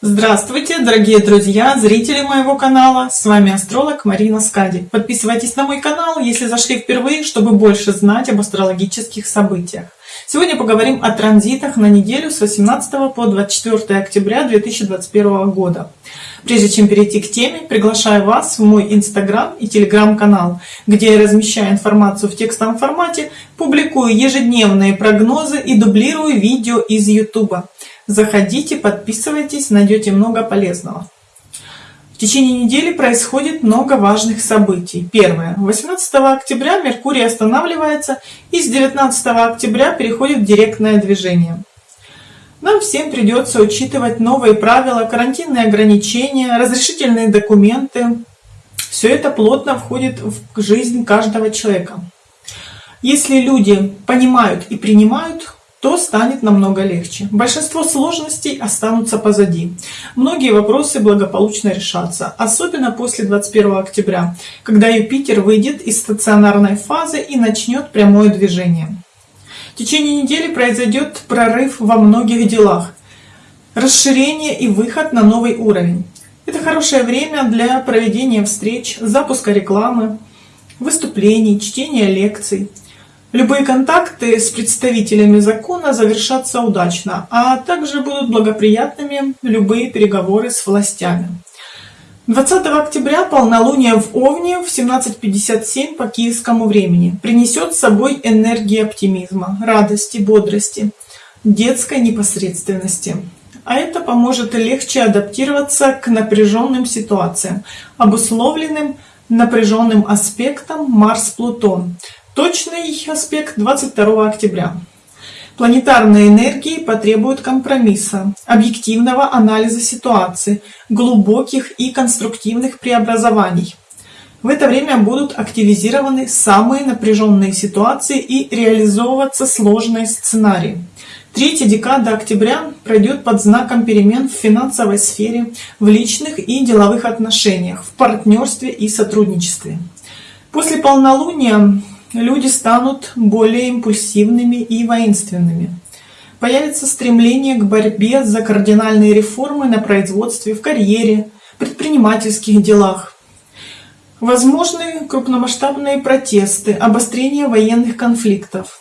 Здравствуйте, дорогие друзья, зрители моего канала. С вами астролог Марина Скади. Подписывайтесь на мой канал, если зашли впервые, чтобы больше знать об астрологических событиях. Сегодня поговорим о транзитах на неделю с 18 по 24 октября 2021 года. Прежде чем перейти к теме, приглашаю вас в мой инстаграм и телеграм-канал, где я размещаю информацию в текстовом формате, публикую ежедневные прогнозы и дублирую видео из ютуба. Заходите, подписывайтесь, найдете много полезного. В течение недели происходит много важных событий. Первое. 18 октября Меркурий останавливается и с 19 октября переходит в директное движение. Нам всем придется учитывать новые правила, карантинные ограничения, разрешительные документы. Все это плотно входит в жизнь каждого человека. Если люди понимают и принимают то станет намного легче. Большинство сложностей останутся позади. Многие вопросы благополучно решатся, особенно после 21 октября, когда Юпитер выйдет из стационарной фазы и начнет прямое движение. В течение недели произойдет прорыв во многих делах, расширение и выход на новый уровень. Это хорошее время для проведения встреч, запуска рекламы, выступлений, чтения лекций – Любые контакты с представителями закона завершатся удачно, а также будут благоприятными любые переговоры с властями. 20 октября полнолуние в Овне в 17.57 по киевскому времени принесет с собой энергии оптимизма, радости, бодрости, детской непосредственности. А это поможет легче адаптироваться к напряженным ситуациям, обусловленным напряженным аспектом Марс-Плутон – Точный аспект 22 октября. Планетарные энергии потребуют компромисса, объективного анализа ситуации, глубоких и конструктивных преобразований. В это время будут активизированы самые напряженные ситуации и реализовываться сложные сценарии. Третья декада октября пройдет под знаком перемен в финансовой сфере, в личных и деловых отношениях, в партнерстве и сотрудничестве. После полнолуния люди станут более импульсивными и воинственными. Появится стремление к борьбе за кардинальные реформы на производстве, в карьере, предпринимательских делах. Возможны крупномасштабные протесты, обострение военных конфликтов.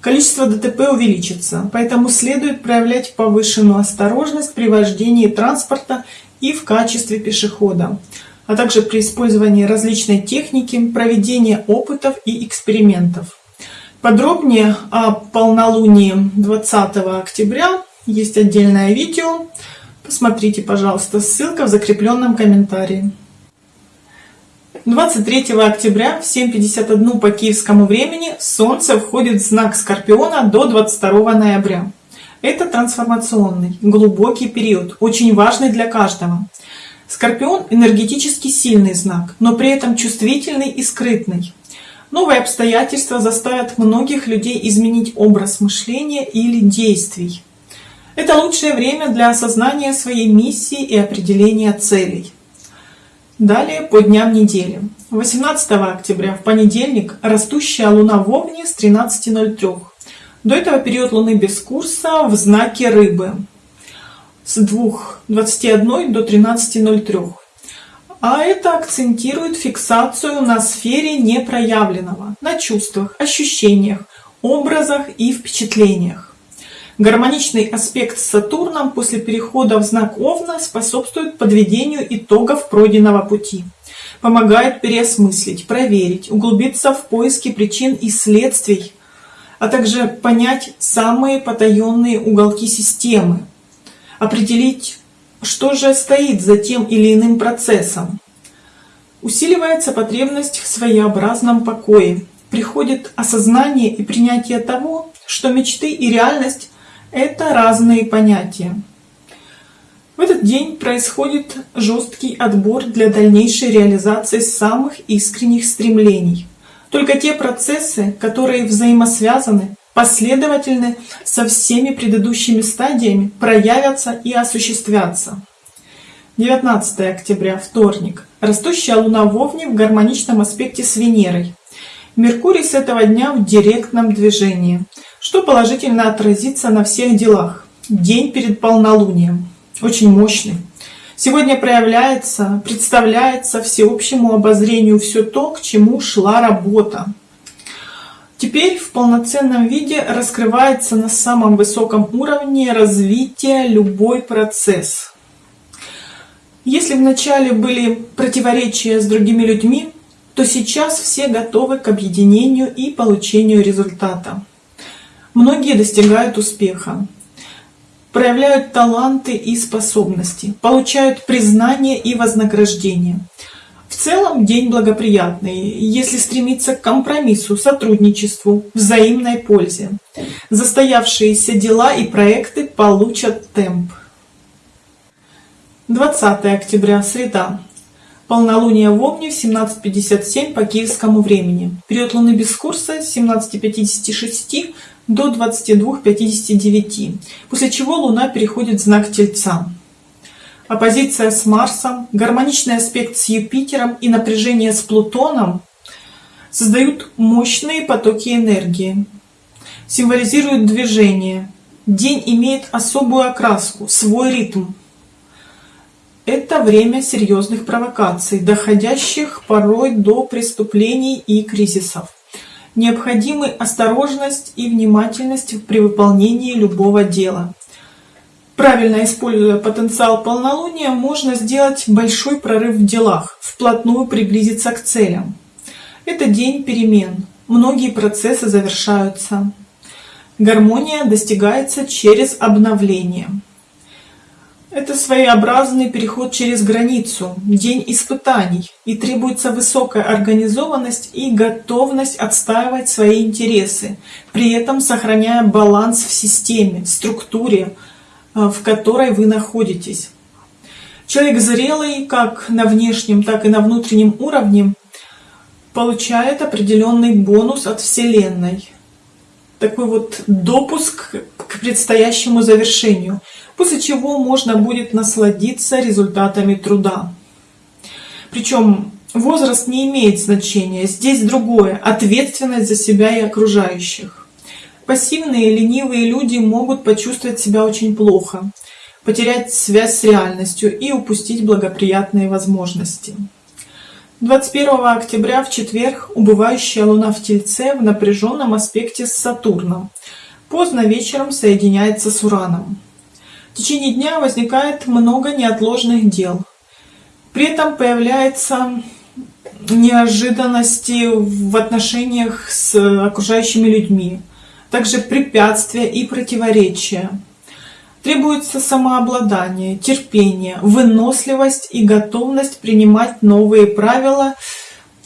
Количество ДТП увеличится, поэтому следует проявлять повышенную осторожность при вождении транспорта и в качестве пешехода а также при использовании различной техники, проведения опытов и экспериментов. Подробнее о полнолунии 20 октября есть отдельное видео. Посмотрите, пожалуйста, ссылка в закрепленном комментарии. 23 октября в 7.51 по киевскому времени Солнце входит в знак Скорпиона до 22 ноября. Это трансформационный, глубокий период, очень важный для каждого. Скорпион энергетически сильный знак, но при этом чувствительный и скрытный. Новые обстоятельства заставят многих людей изменить образ мышления или действий. Это лучшее время для осознания своей миссии и определения целей. Далее по дням недели. 18 октября в понедельник растущая луна в Овне с 13.03. До этого период луны без курса в знаке рыбы с 2.21 до 13.03. А это акцентирует фиксацию на сфере непроявленного, на чувствах, ощущениях, образах и впечатлениях. Гармоничный аспект с Сатурном после перехода в знак Овна способствует подведению итогов пройденного пути, помогает переосмыслить, проверить, углубиться в поиски причин и следствий, а также понять самые потаенные уголки системы, определить, что же стоит за тем или иным процессом. Усиливается потребность в своеобразном покое. Приходит осознание и принятие того, что мечты и реальность — это разные понятия. В этот день происходит жесткий отбор для дальнейшей реализации самых искренних стремлений. Только те процессы, которые взаимосвязаны, последовательны со всеми предыдущими стадиями, проявятся и осуществятся. 19 октября, вторник. Растущая Луна в в гармоничном аспекте с Венерой. Меркурий с этого дня в директном движении, что положительно отразится на всех делах. День перед полнолунием. очень мощный. Сегодня проявляется, представляется всеобщему обозрению все то, к чему шла работа. Теперь в полноценном виде раскрывается на самом высоком уровне развития любой процесс. Если вначале были противоречия с другими людьми, то сейчас все готовы к объединению и получению результата. Многие достигают успеха, проявляют таланты и способности, получают признание и вознаграждение. В целом день благоприятный, если стремиться к компромиссу, сотрудничеству, взаимной пользе. Застоявшиеся дела и проекты получат темп. 20 октября, среда. Полнолуние в Овне в 17.57 по киевскому времени. Период Луны без курса с 17.56 до 22.59, после чего Луна переходит в знак Тельца. Оппозиция с Марсом, гармоничный аспект с Юпитером и напряжение с Плутоном создают мощные потоки энергии, символизируют движение. День имеет особую окраску, свой ритм. Это время серьезных провокаций, доходящих порой до преступлений и кризисов. Необходимы осторожность и внимательность при выполнении любого дела. Правильно используя потенциал полнолуния, можно сделать большой прорыв в делах, вплотную приблизиться к целям. Это день перемен. Многие процессы завершаются. Гармония достигается через обновление. Это своеобразный переход через границу, день испытаний, и требуется высокая организованность и готовность отстаивать свои интересы, при этом сохраняя баланс в системе, структуре, э, в которой вы находитесь. Человек зрелый как на внешнем, так и на внутреннем уровне получает определенный бонус от Вселенной. Такой вот допуск к предстоящему завершению – после чего можно будет насладиться результатами труда. Причем возраст не имеет значения, здесь другое – ответственность за себя и окружающих. Пассивные, ленивые люди могут почувствовать себя очень плохо, потерять связь с реальностью и упустить благоприятные возможности. 21 октября в четверг убывающая Луна в Тельце в напряженном аспекте с Сатурном. Поздно вечером соединяется с Ураном. В течение дня возникает много неотложных дел. При этом появляются неожиданности в отношениях с окружающими людьми, также препятствия и противоречия. Требуется самообладание, терпение, выносливость и готовность принимать новые правила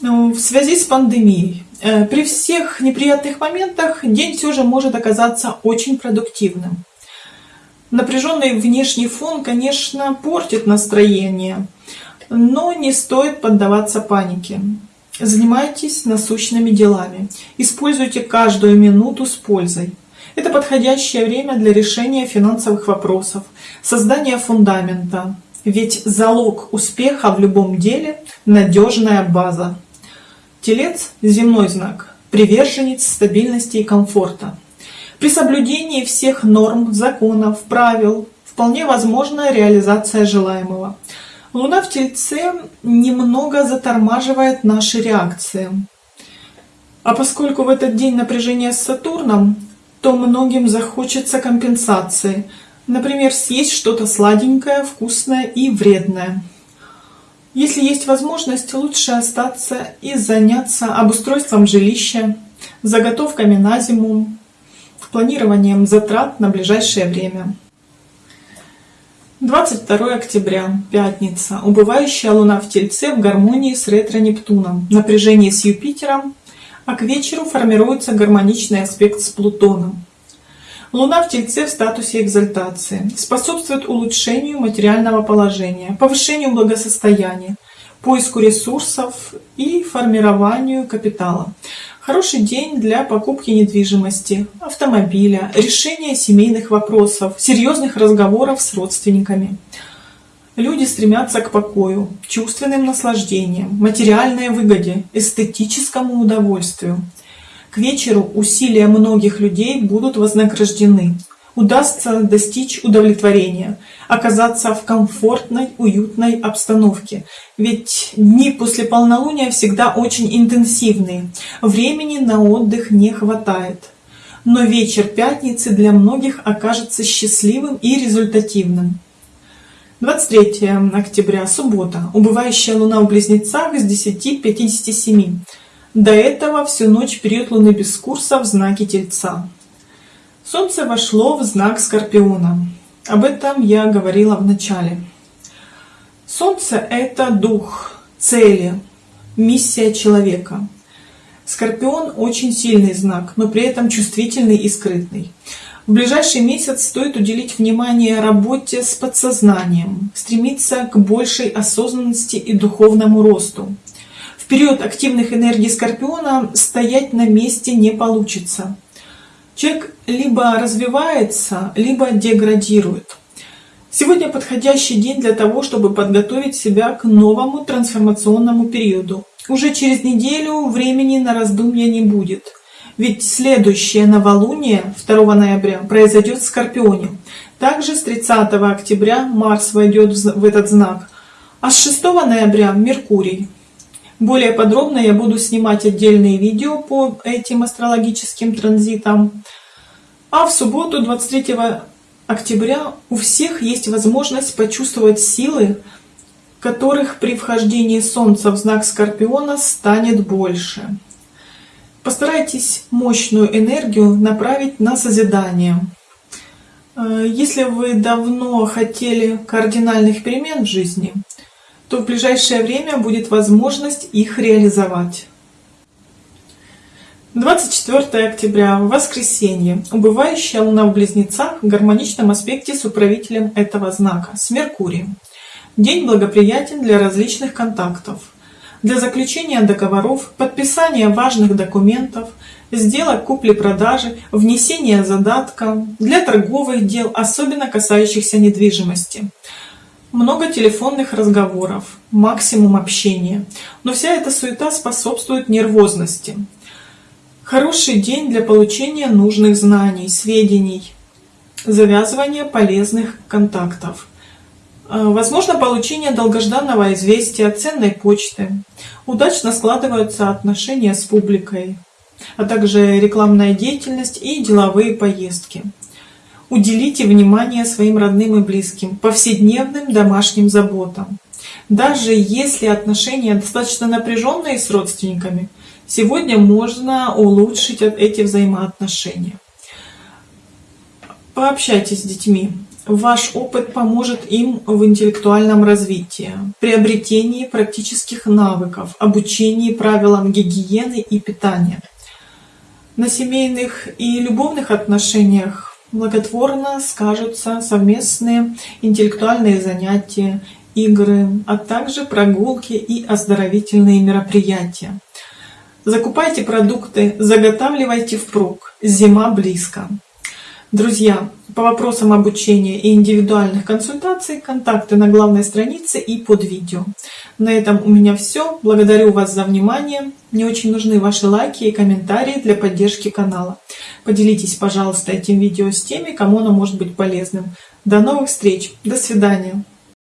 ну, в связи с пандемией. Э, при всех неприятных моментах день все же может оказаться очень продуктивным. Напряженный внешний фон, конечно, портит настроение, но не стоит поддаваться панике. Занимайтесь насущными делами. Используйте каждую минуту с пользой. Это подходящее время для решения финансовых вопросов, создания фундамента. Ведь залог успеха в любом деле – надежная база. Телец – земной знак, приверженец стабильности и комфорта. При соблюдении всех норм, законов, правил вполне возможна реализация желаемого. Луна в Тельце немного затормаживает наши реакции. А поскольку в этот день напряжение с Сатурном, то многим захочется компенсации. Например, съесть что-то сладенькое, вкусное и вредное. Если есть возможность, лучше остаться и заняться обустройством жилища, заготовками на зиму, планированием затрат на ближайшее время. 22 октября, пятница. Убывающая Луна в Тельце в гармонии с ретро-Нептуном, напряжение с Юпитером, а к вечеру формируется гармоничный аспект с Плутоном. Луна в Тельце в статусе экзальтации способствует улучшению материального положения, повышению благосостояния, поиску ресурсов и формированию капитала. Хороший день для покупки недвижимости, автомобиля, решения семейных вопросов, серьезных разговоров с родственниками. Люди стремятся к покою, чувственным наслаждениям, материальной выгоде, эстетическому удовольствию. К вечеру усилия многих людей будут вознаграждены. Удастся достичь удовлетворения, оказаться в комфортной, уютной обстановке. Ведь дни после полнолуния всегда очень интенсивные, времени на отдых не хватает. Но вечер пятницы для многих окажется счастливым и результативным. 23 октября, суббота. Убывающая луна в Близнецах с 10.57. До этого всю ночь период луны без курса в знаке Тельца. Солнце вошло в знак Скорпиона. Об этом я говорила в начале. Солнце — это дух, цели, миссия человека. Скорпион очень сильный знак, но при этом чувствительный и скрытный. В ближайший месяц стоит уделить внимание работе с подсознанием, стремиться к большей осознанности и духовному росту. В период активных энергий Скорпиона стоять на месте не получится. Человек либо развивается, либо деградирует. Сегодня подходящий день для того, чтобы подготовить себя к новому трансформационному периоду. Уже через неделю времени на раздумья не будет. Ведь следующее новолуние 2 ноября произойдет в Скорпионе. Также с 30 октября Марс войдет в этот знак, а с 6 ноября Меркурий. Более подробно я буду снимать отдельные видео по этим астрологическим транзитам. А в субботу 23 октября у всех есть возможность почувствовать силы, которых при вхождении Солнца в знак Скорпиона станет больше. Постарайтесь мощную энергию направить на созидание. Э, если вы давно хотели кардинальных перемен в жизни, то в ближайшее время будет возможность их реализовать. 24 октября, воскресенье. Убывающая Луна в Близнецах в гармоничном аспекте с управителем этого знака, с Меркурием. День благоприятен для различных контактов для заключения договоров, подписания важных документов, сделок купли-продажи, внесения задатка, для торговых дел, особенно касающихся недвижимости. Много телефонных разговоров, максимум общения. Но вся эта суета способствует нервозности. Хороший день для получения нужных знаний, сведений, завязывания полезных контактов. Э, возможно получение долгожданного известия, ценной почты. Удачно складываются отношения с публикой, а также рекламная деятельность и деловые поездки. Уделите внимание своим родным и близким, повседневным домашним заботам. Даже если отношения достаточно напряженные с родственниками, сегодня можно улучшить эти взаимоотношения. Пообщайтесь с детьми, Ваш опыт поможет им в интеллектуальном развитии, приобретении практических навыков, обучении правилам гигиены и питания. На семейных и любовных отношениях благотворно скажутся совместные интеллектуальные занятия, игры, а также прогулки и оздоровительные мероприятия. Закупайте продукты, заготавливайте впрок. Зима близко. Друзья, по вопросам обучения и индивидуальных консультаций контакты на главной странице и под видео. На этом у меня все. Благодарю вас за внимание. Мне очень нужны ваши лайки и комментарии для поддержки канала. Поделитесь, пожалуйста, этим видео с теми, кому оно может быть полезным. До новых встреч. До свидания.